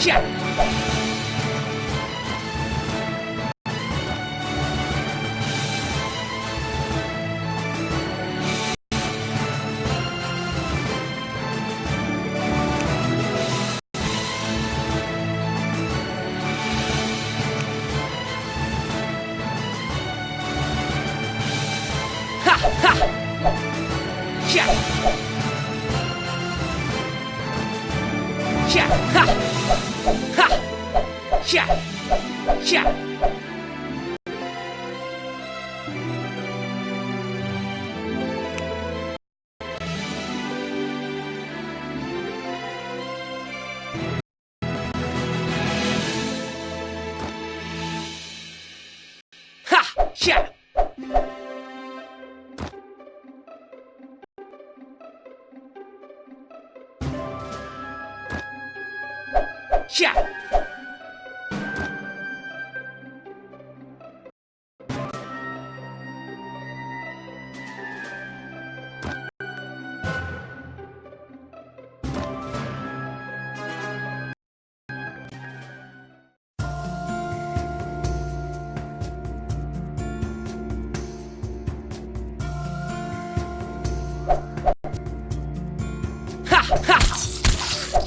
下 Yeah.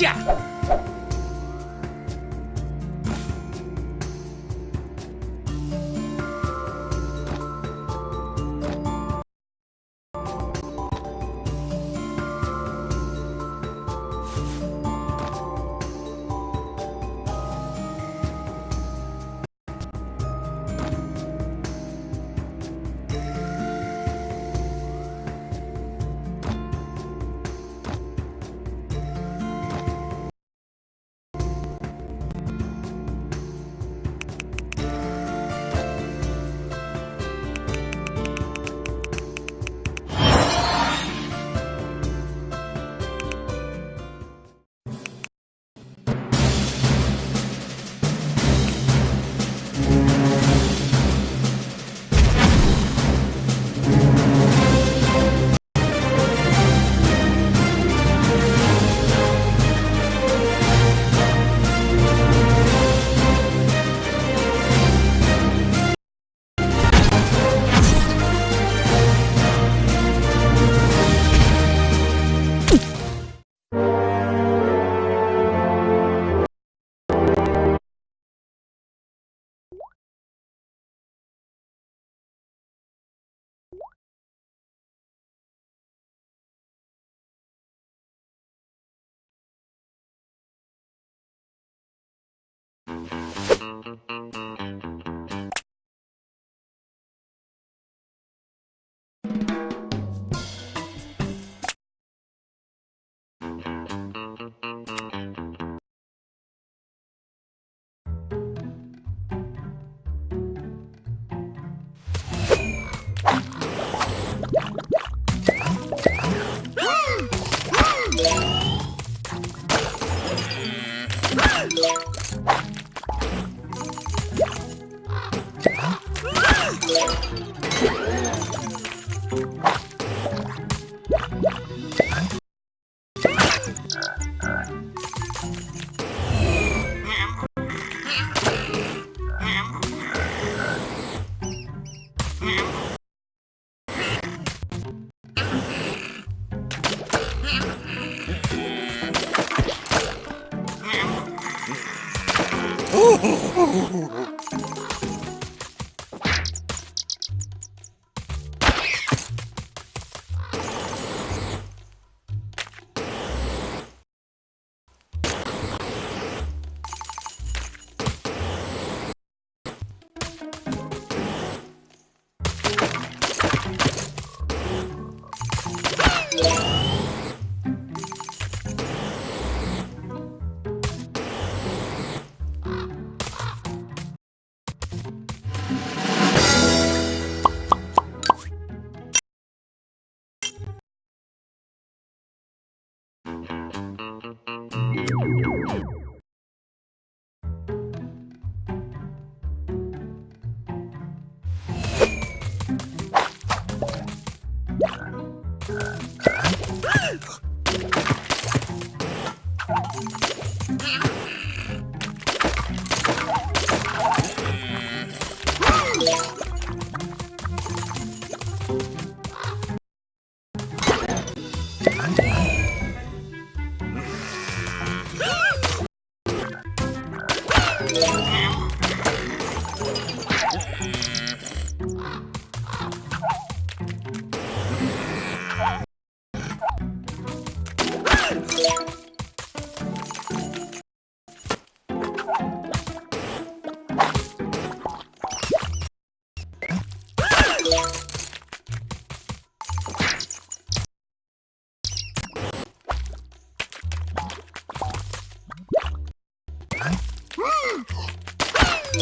Tchau! Mm-hmm.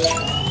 Yeah.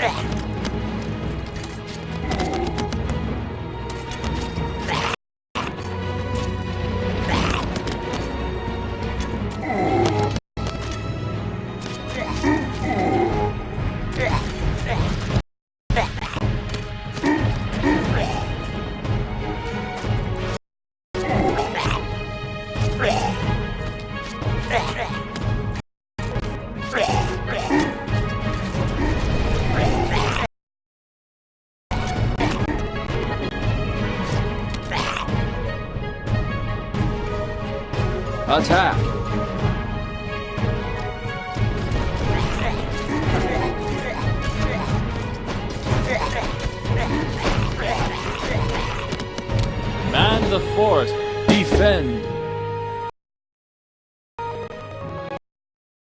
Ugh. Attack! Man the fort! Defend!